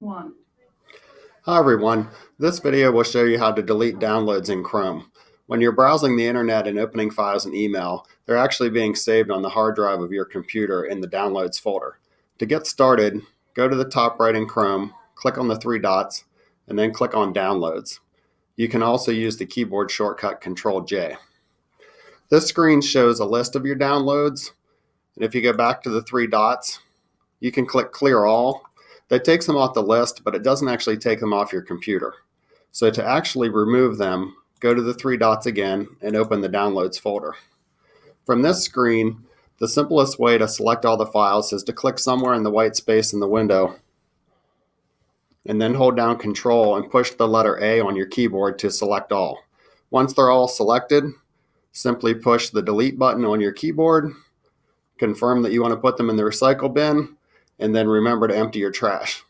One. Hi everyone, this video will show you how to delete downloads in Chrome. When you're browsing the internet and opening files and email, they're actually being saved on the hard drive of your computer in the downloads folder. To get started, go to the top right in Chrome, click on the three dots, and then click on downloads. You can also use the keyboard shortcut Control J. This screen shows a list of your downloads, and if you go back to the three dots, you can click clear all that takes them off the list, but it doesn't actually take them off your computer. So to actually remove them, go to the three dots again and open the Downloads folder. From this screen, the simplest way to select all the files is to click somewhere in the white space in the window and then hold down Control and push the letter A on your keyboard to select all. Once they're all selected, simply push the delete button on your keyboard, confirm that you want to put them in the recycle bin, and then remember to empty your trash.